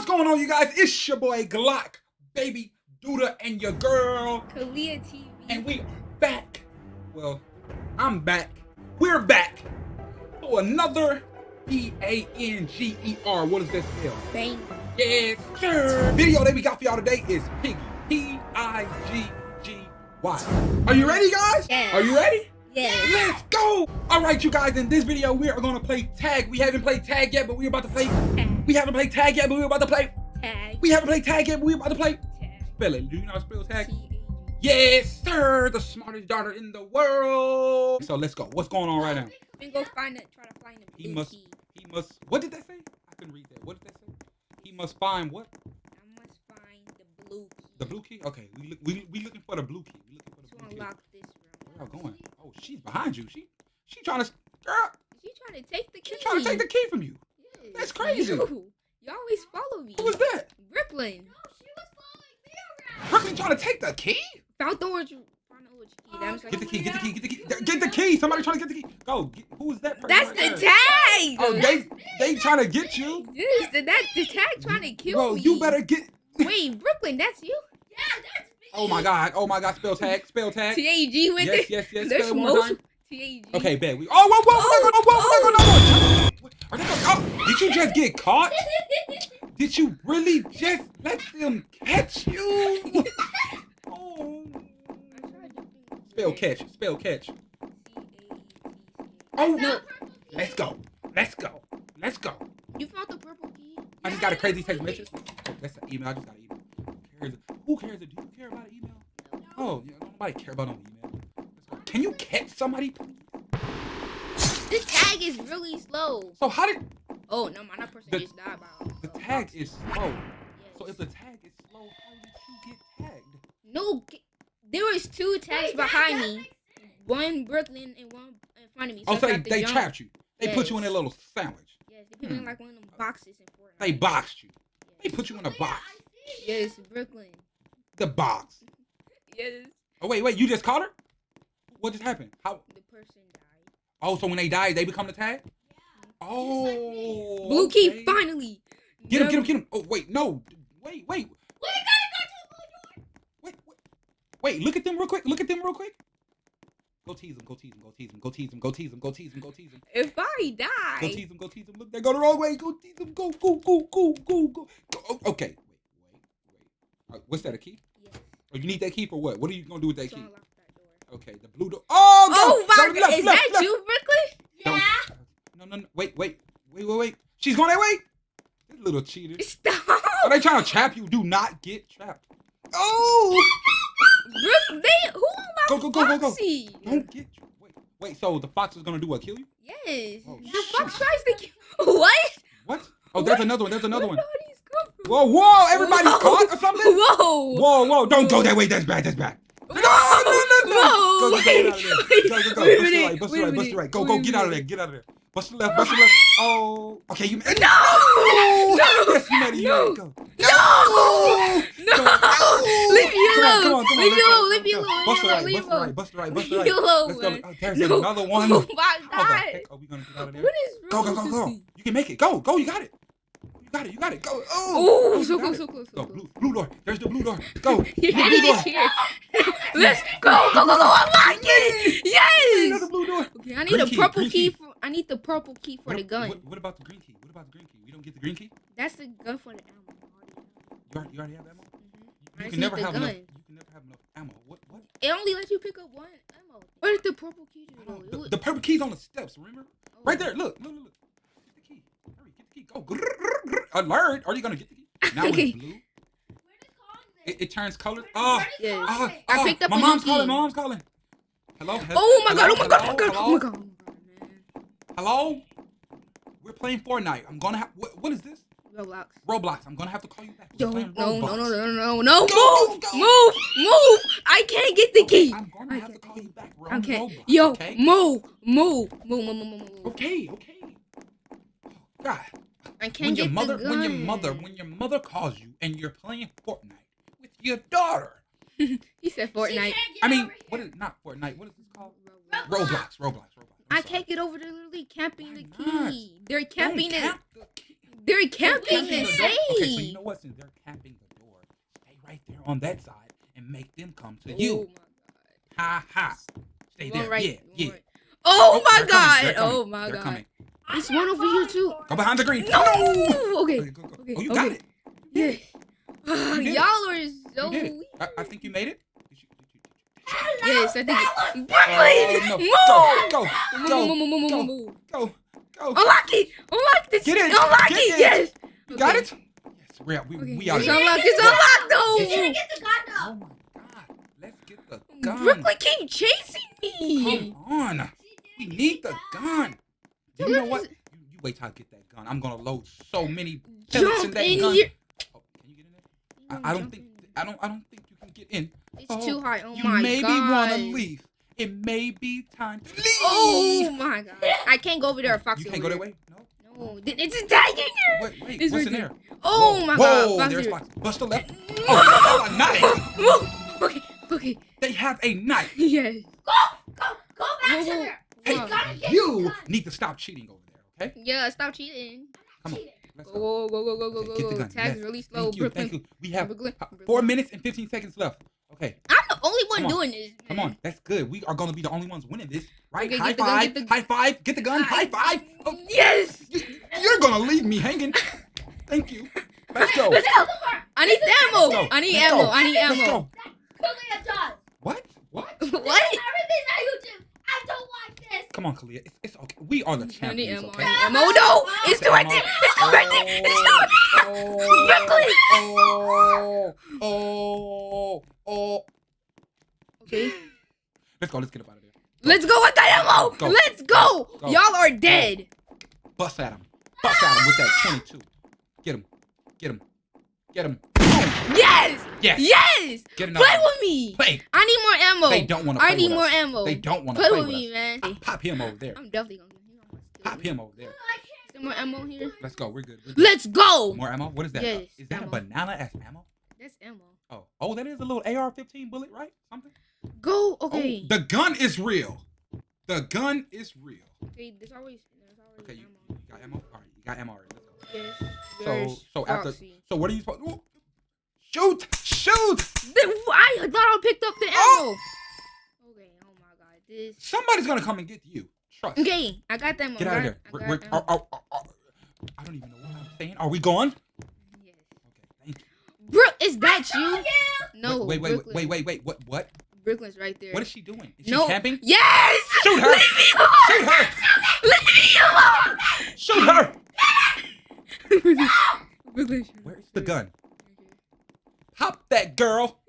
What's going on, you guys? It's your boy Glock, baby Duda, and your girl. Kalia TV. And we are back. Well, I'm back. We're back for another P A N G E R. What does that spell? Bang. Yes, sir. Video that we got for y'all today is Piggy. P I G G Y. Are you ready, guys? Yes. Are you ready? Yes. Let's go! Alright, you guys, in this video, we are gonna play tag. We haven't played tag yet, but we're about to play. Tag. We haven't played tag yet, but we're about to play. Tag. We haven't played tag yet, but we're about to play. Tag. Spell it. Do you know how to spell tag? Yes, sir. The smartest daughter in the world. So let's go. What's going on right now? Then go find it. Try to find the He must- key. He must. What did that say? I couldn't read that. What did that say? He must find what? I must find the blue key. The blue key. Okay, we look. We we looking for the blue key. We looking for the To blue key. unlock this Where going? Oh, she's behind you. She she trying to. Girl, She trying to take the key. she trying to take the key from you. Yes. That's crazy. You, you always follow me. Who was that? Brooklyn. Brooklyn trying to take the key? Found the orange. Found the key. That was like, Get the key. Get the key. Get the key. Get the key. Somebody trying to get the key. Go. Get, who is that person? That's right the there? tag. Oh, they they trying to get you. Yes, that's the tag trying to kill Bro, me. you better get. Wait, Brooklyn, that's you? Oh my god. Oh my god. Spell tag. Spell tag. T A G with yes, it. Yes, yes, yes. There's spell one. T A G. Okay, bet. We. Oh, whoa, whoa, oh, whoa, whoa, whoa, whoa, whoa, whoa, whoa, whoa. Oh, did you just get caught? did you really just let them catch you? oh. Spell catch. Spell catch. Oh no. Let's go. Let's go. Let's go. You found the purple key. I just got a crazy text message. That's an email. I just got an email. Who cares? Who cares care about an email? Oh, yeah, nobody care about no email. Can you catch somebody? This tag is really slow. So how did Oh, no, my that person The- just died by the tag is slow? Yes. So if the tag is slow, how did you get tagged? No, there was two tags behind me. One Brooklyn and one in front of me. Oh, so they, they jump. trapped you. They put you in a little sandwich. Yes, they put me in Hmm. like one of them boxes in Fortnite. They boxed you. They put you in a box. Yes, Brooklyn. The box. Yes, Oh wait, wait. You just caught her? What just happened? How? the person died. Oh, so when they die, they become the tag? Yeah. Oh. Blue key, okay. finally. Get him, get him, get him. Oh wait, no. Wait, wait. Wait, wait. Wait, look at them real quick. Look at them real quick. Go tease them. Go tease them. Go tease them. Go tease them. Go tease them. Go tease them. Go tease them. If I Go tease them. Go tease them. Look, they go the wrong way. Go tease them. Go, go, go, go, go, go. go. Oh, okay. Wait, wait, wait. What's that? A key? Or you need that key for what? What are you gonna do with that to key? that door. Okay, the blue door. Oh, go, Oh my god, is left, that left. you, Brooklyn? Don't- No, no, no. Wait, wait, wait, wait, wait. She's going that way. This little cheater. Stop. Are they trying to trap you? Do not get trapped. Oh! Brook, they who am I? Go, go, go, go, go. Don't get you. Wait, wait. So the fox is gonna do what? Kill you? Yes. Oh, the shit. fox tries to kill. What? What? Oh, there's What? another one. There's another Where one. did these come from? Whoa, whoa! Everybody's Whoa. caught or something? Whoa. Whoa, whoa! Don't go that way. That's bad. That's bad. No, no, no, no! Whoa. Go, go, get out of there. Go, go, go. Wait Bust the right. Bust the right. Bust the right. Go, go. Get out of there. Get out of there. Bust the left. Bust the left. Oh. Okay, you. made- No. No. Yes, you made it. You No. made it. Go. No. No. Go. Leave me alone. come on, come on, Leave me alone. Leave me alone. Bust the right, bust the right, bust the right, bust the Leave me alone. Let's go. Oh, there's No. another one. Oh my How the god. heck are we gonna get out of there? What is Go, wrong go, go, with go. You can make it. Go, go. You got it. You got it. You got it. Go. Oh. Oh, you so close, so close, so Go. close. Blue, blue door. There's the blue door. Go. You're blue door. here. Let's go, go, go, go. Unlock it. Yes. Another blue door. Okay, I need Green a purple key. key. for. I need the purple key for What, the gun. What, what about the green key? What about the green key? We don't get the green key. That's the gun for the ammo. You already, you already have ammo. Mhm. You, can never have enough. You can never have enough ammo. What? What? It only lets you pick up one ammo. Where did the purple key do? I though? don't- It The, the purple key's on the steps. Remember? oh. Right there. Look. Look. Look. look. Get the key. Hurry. Get the key. Go. Grrr, grrr, grrr. Alert. Are you gonna get the key? Now Okay. it's blue. It, it turns color. Oh. Yes. Ah, I ah, picked up my a mom's key. calling. My mom's calling. Hello. he- Oh my god! hello, Oh my god! Oh my god! hello, Oh my god! Oh my god. Hello. We're playing Fortnite. I'm gonna have. What, what is this? Roblox. Roblox. I'm gonna have to call you back. Yo, playing no, no, no, no, no, no! Go, Move, go. move, move! I can't get the Okay, key. I'm gonna I have to call you back. We're on Okay, Roblox. yo, Okay. move, move, move, move, move, move, move. Okay. Okay. God. I can't when your get mother, the gun. when your mother, when your mother calls you and you're playing Fortnite with your daughter. he said Fortnite. I mean, what is not Fortnite? What is this called? Roblox. Roblox. Roblox. I'm I sorry. can't get over. They're literally camping the Why not? key. They're Don't camping it. tap the key. They're camping Camping the the door. Okay, so you know what? Since they're camping the door, stay right there on that side and make them come to Oh you. my god. Ha ha. Stay You want there. right, yeah, you yeah. right. Oh, oh, my they're coming, god. coming, Oh my they're god. coming. There's one over here too. Go behind the green. No. Okay, Okay. go, go. Okay, Oh, you got it. Yeah. Uh, y'all are so weird. I, I think you made it. Yes, I think. Oh, Brooklyn, no. move. Go, go, move, move, move, go. go, go. Unlock it! Unlock this! Get it, Unlock it! Yes! You got it? Yes, we are. We, Okay. we are. It's unlocked! It's Go. unlocked though! it. get the gun Oh my god. Let's get the gun. Brooklyn keep chasing me! Come on. We need the gun. Yo, You know what? You, you wait till I get that gun. I'm gonna load so many pellets in that in gun. Oh, can you get in there? I, I don't think. I don't. I don't think you can get in. It's Oh, too high. Oh my god. you maybe wanna leave. It may be time to oh leave. Oh my god. I can't go over there. Fox you can't go that way. No. No, it's attacking her. Wait, wait. It's what's in there? Oh Whoa, my Whoa, god. Fox there's here. Fox. Bust the left. Oh, they have a knife. Whoa. Okay, okay. They have a knife. Yes. Go, go, go back Whoa, to there. Hey, gotta you gun. need to stop cheating over there, okay? Yeah, stop cheating. Come on. Cheating. Let's Go, go. go, go, go, go, Okay, go, go. gun. Tag's Yes. really slow. Thank you. Brooklyn. Thank you. We have Brooklyn. four minutes and 15 seconds left. Okay, I'm the only one on. doing this. come on. That's good. We are going to be the only ones winning this, right? Okay, high get the gun, five. the- High five. Get the gun. High five. Oh, Yes. you, you're going to leave me hanging. Thank you. Let's go. Let's go. I need ammo. Let's go. I need Let's ammo. go. I need Let's ammo. go. Kalia. What? What? what? Everything that you do. I don't like this. Come on, Kalia. It's, it's okay. We are the champions, ammo. okay? I need ammo. No, it's still right there. It's still right there. It's still Brooklyn. Oh, oh, oh. Okay. Let's go. Let's get up out of there. Let's go with that ammo. Go. Let's go. Go. Y'all are dead. Bust at him. Bust at him with that 22. Get him. Get him. Get him. Boom. Yes. Yes. Yes. Get another Play one. with me. Play. I need more ammo. They don't want to play I need with more us. ammo. They don't want to Play play, with with me, us. man. Pop, pop him over there. I'm definitely gonna get him. Pop him over there. I. Some more ammo here. Let's go. We're good. We're good. Let's go. More ammo? What is that? Yes, Is that ammo. a banana as ammo? That's ammo. Oh, oh, that is a little AR-15 bullet, right? Something. Go. Oh, Okay. the gun is real. The gun is real. Okay. There's always. There's always Okay, you, ammo. you got ammo. All right, you got ammo already. Let's go. Yes. So, There's so after, Foxy. so what are you supposed? Ooh, shoot! Shoot! The- I thought I picked up the ammo. Oh! Okay. Oh my god. This. Somebody's gonna come and get you. Trust. Okay. I got them. Get out of here. I, We're, we're, ammo. oh, oh, oh, oh. I don't even know what I'm saying. Are we going? Yes. Okay, thank you. Brooke, is that you? No. wait, wait, wait, wait, wait, wait. What? What? Brooklyn's right there. What is she doing? Is she no. camping? Yes. Shoot her! Leave me alone. Shoot her! Leave me alone. Shoot her! Brooklyn. Where's her. the gun? Pop that girl!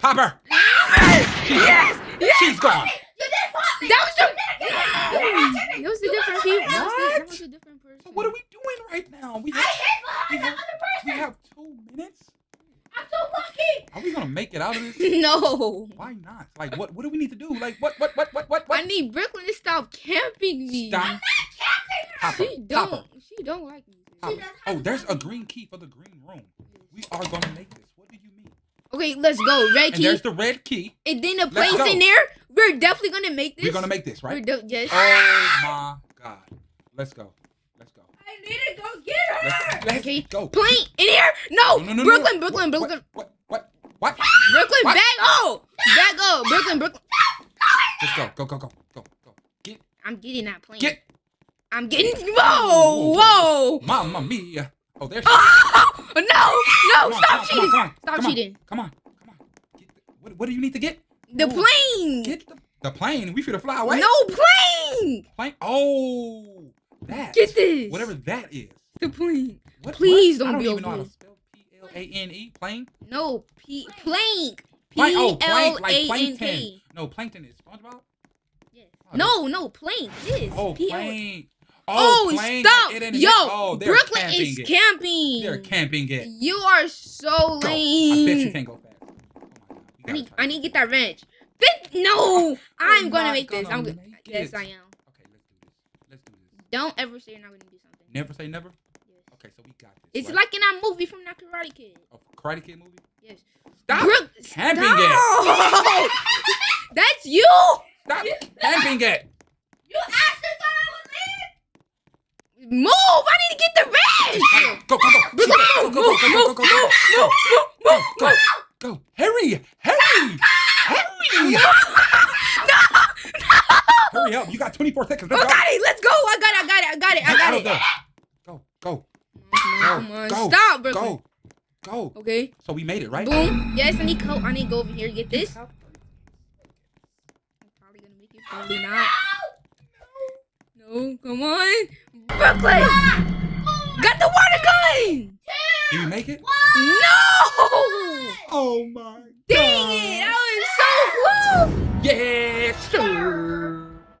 Pop her! Yes. Yes. She's gone. You did pop me. That was the. Yeah. That a different people. That was, the, What? a different person. So what are we doing right now? We have, hid we behind the have, other we have two minutes. I'm so lucky. Are we gonna make it out of this? No. Why not? Like, what? What do we need to do? Like, what? What? What? What? What? I need Brooklyn to stop camping me. Stop. Pop her. She don't. her. She don't like me. Pop She her. does Oh, there's a green key for the green room. We are gonna make this. What do you mean? Okay, let's go. Red And key. there's the red key. And then the Let's place in there. We're definitely gonna make this. We're gonna make this, We're right? yes. Oh my God. Let's go. Let's go. I need to go get her. Let's, let's Okay. go. Plane in here? No. No, no, no, no, Brooklyn, no. Brooklyn, What- Brooklyn, What? What? What? what? Brooklyn. What? Back up. Back up. Brooklyn, Brooklyn. Let's go. Go. Go. Go. Go. Go. Get. I'm getting that plane. Get. I'm getting. Whoa, whoa. Mamma mia. Oh, there's. Oh, no, no, Come stop on, cheating. Come on. Stop come on, cheating. Come on. Come on. The, what, what do you need to get? The plane. Get the, the plane. We finna fly away. No plane. Plane. Oh. That. Get this. Whatever that is. The plane. What, Please what? don't I don't be even over know how to spell P L A N E. Plane. No, P plank. P Plank. Oh, plank. Like plankton. No, plankton is SpongeBob. Yes. Oh, No, no, plank. This. Oh, P Oh, oh plane. stop. It Yo, oh, Brooklyn camping is it. camping. They're camping it. You are so Go. lame. I bet you can't go fast. Oh my God. We I need, I need to get that wrench. No, I'm gonna make this. gonna I'm good. make Yes, it. I am. Okay, let's do this. Let's do this. Don't ever say you're not gonna do something. Never say never. Yes. Okay, so we got this. It's right? like in that movie from that Karate Kid. a Karate Kid movie. Yes. Stop Brooke, camping stop. That's you. Stop camping it. You Move! I need to get the rest. Go, go, go. Go, go, Go, go, go, go, go, go, go, go. Go, go, go. Hurry, hurry, hurry. Hurry up. You got 24 seconds. I Let's go. got it. Let's go. I got it. I got it. I got it. I got it. Go, go, Come on. go. Stop, Brooklyn. go, go. Okay. So we made it, right? Boom. Yes, I need coat. I need to go over here and get this. I'm probably gonna make it. Probably not. No, come on. Brooklyn! Ah! Got the water going. Did you make it? What? No! Oh my god. Dang it! I was so close! Yeah, sure.